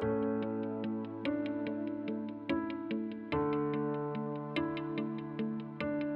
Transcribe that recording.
thank you